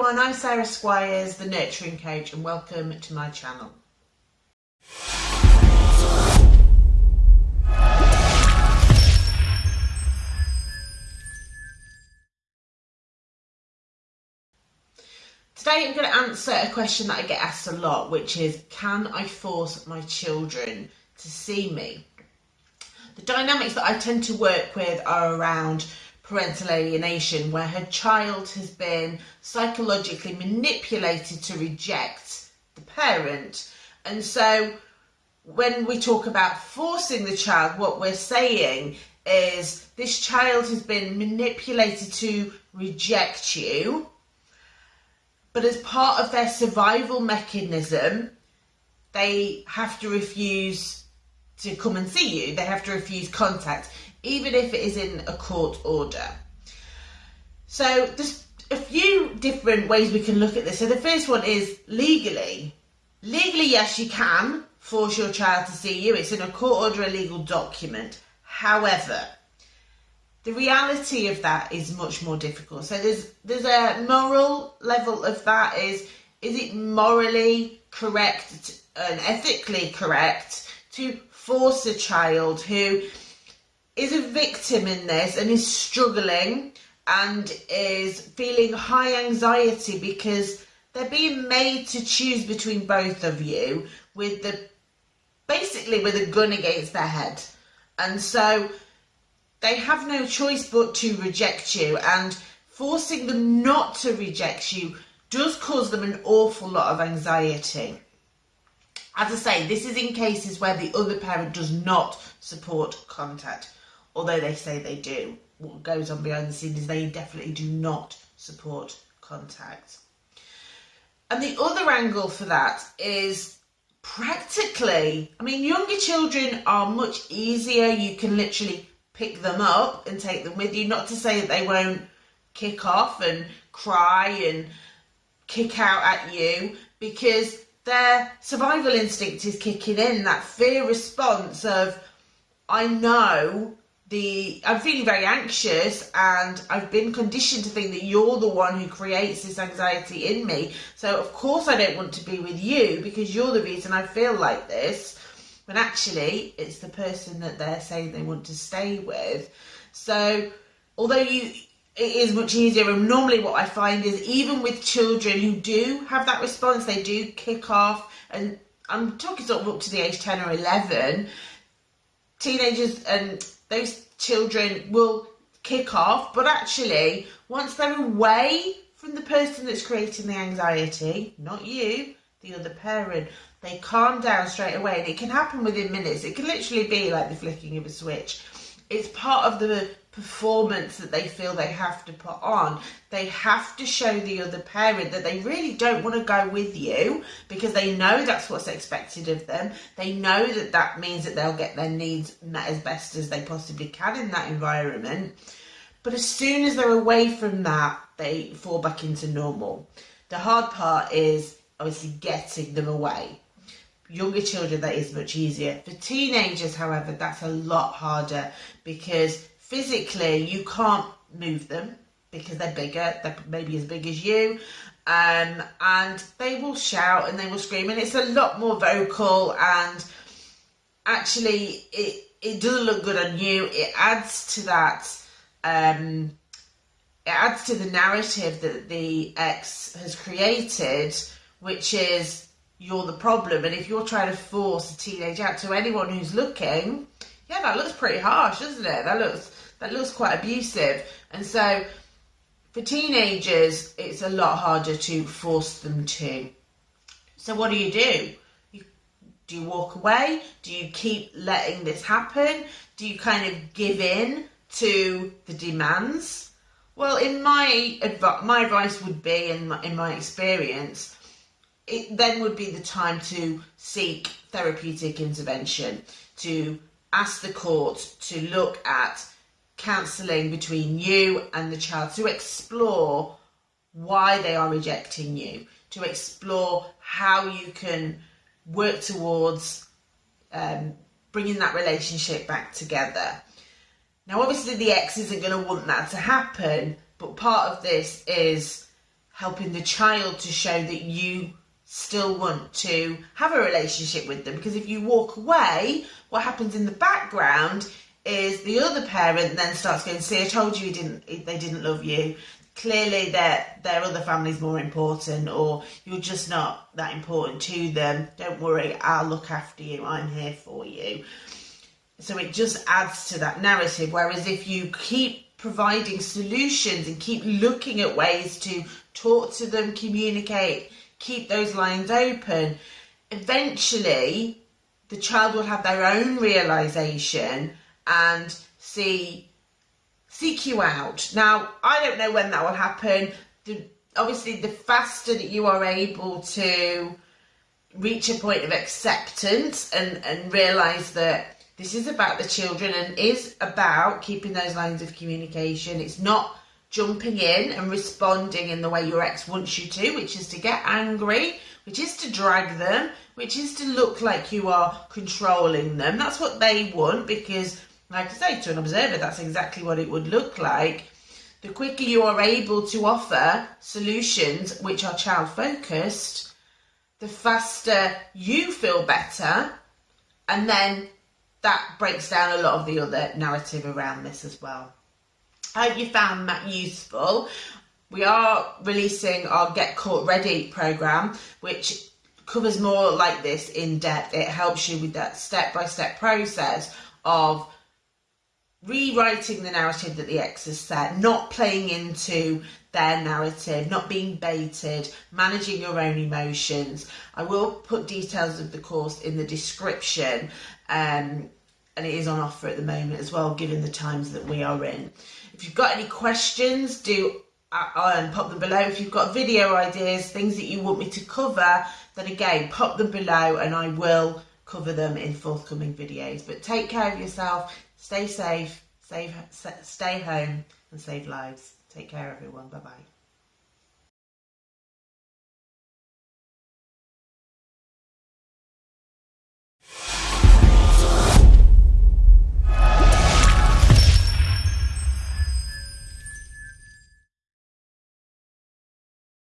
everyone, I'm Sarah Squires, the Nurturing Coach, and welcome to my channel. Today I'm going to answer a question that I get asked a lot, which is can I force my children to see me? The dynamics that I tend to work with are around parental alienation, where her child has been psychologically manipulated to reject the parent. And so when we talk about forcing the child, what we're saying is this child has been manipulated to reject you but as part of their survival mechanism, they have to refuse to come and see you. They have to refuse contact, even if it is in a court order. So there's a few different ways we can look at this. So the first one is legally. Legally, yes, you can force your child to see you. It's in a court order, a legal document. However, the reality of that is much more difficult. So there's there's a moral level of that is is it morally correct and ethically correct to force a child who is a victim in this and is struggling and is feeling high anxiety because they're being made to choose between both of you with the basically with a gun against their head and so they have no choice but to reject you and forcing them not to reject you does cause them an awful lot of anxiety. As I say, this is in cases where the other parent does not support contact, although they say they do. What goes on behind the scenes is they definitely do not support contact. And the other angle for that is practically, I mean, younger children are much easier. You can literally pick them up and take them with you. Not to say that they won't kick off and cry and kick out at you because their survival instinct is kicking in, that fear response of, I know the I'm feeling very anxious and I've been conditioned to think that you're the one who creates this anxiety in me. So of course I don't want to be with you because you're the reason I feel like this when actually it's the person that they're saying they want to stay with. So although you it is much easier and normally what I find is even with children who do have that response, they do kick off and I'm talking sort of up to the age 10 or 11, teenagers and those children will kick off, but actually once they're away from the person that's creating the anxiety, not you, the other parent, they calm down straight away and it can happen within minutes. It can literally be like the flicking of a switch. It's part of the performance that they feel they have to put on. They have to show the other parent that they really don't want to go with you because they know that's what's expected of them. They know that that means that they'll get their needs met as best as they possibly can in that environment. But as soon as they're away from that, they fall back into normal. The hard part is obviously getting them away younger children that is much easier for teenagers however that's a lot harder because physically you can't move them because they're bigger they're maybe as big as you um, and they will shout and they will scream and it's a lot more vocal and actually it it doesn't look good on you it adds to that um, it adds to the narrative that the ex has created which is you're the problem. And if you're trying to force a teenage out to anyone who's looking, yeah, that looks pretty harsh, doesn't it? That looks that looks quite abusive. And so for teenagers, it's a lot harder to force them to. So what do you do? You, do you walk away? Do you keep letting this happen? Do you kind of give in to the demands? Well, in my adv- my advice would be, in my, in my experience, it then would be the time to seek therapeutic intervention, to ask the court to look at counselling between you and the child, to explore why they are rejecting you, to explore how you can work towards um, bringing that relationship back together. Now, obviously, the ex isn't going to want that to happen, but part of this is helping the child to show that you still want to have a relationship with them because if you walk away what happens in the background is the other parent then starts going see i told you he didn't they didn't love you. Clearly their their other family's more important or you're just not that important to them. Don't worry i'll look after you. I'm here for you. So it just adds to that narrative. Whereas if you keep providing solutions and keep looking at ways to talk to them communicate keep those lines open eventually the child will have their own realization and see seek you out. Now, I don't know when that will happen. The, obviously, the faster that you are able to reach a point of acceptance and, and realize that this is about the children and is about keeping those lines of communication. It's not jumping in and responding in the way your ex wants you to, which is to get angry, which is to drag them, which is to look like you are controlling them. That's what they want because like I say, to an observer, that's exactly what it would look like. The quicker you are able to offer solutions which are child focused, the faster you feel better, and then that breaks down a lot of the other narrative around this as well. I hope you found that useful. We are releasing our Get Court Ready program, which covers more like this in depth. It helps you with that step by step process of rewriting the narrative that the ex has set, not playing into their narrative, not being baited, managing your own emotions. I will put details of the course in the description um, and it is on offer at the moment as well, given the times that we are in. If you've got any questions, do uh, um, pop them below. If you've got video ideas, things that you want me to cover, then again, pop them below and I will cover them in forthcoming videos. But take care of yourself Stay safe, save, stay home and save lives. Take care everyone. Bye bye.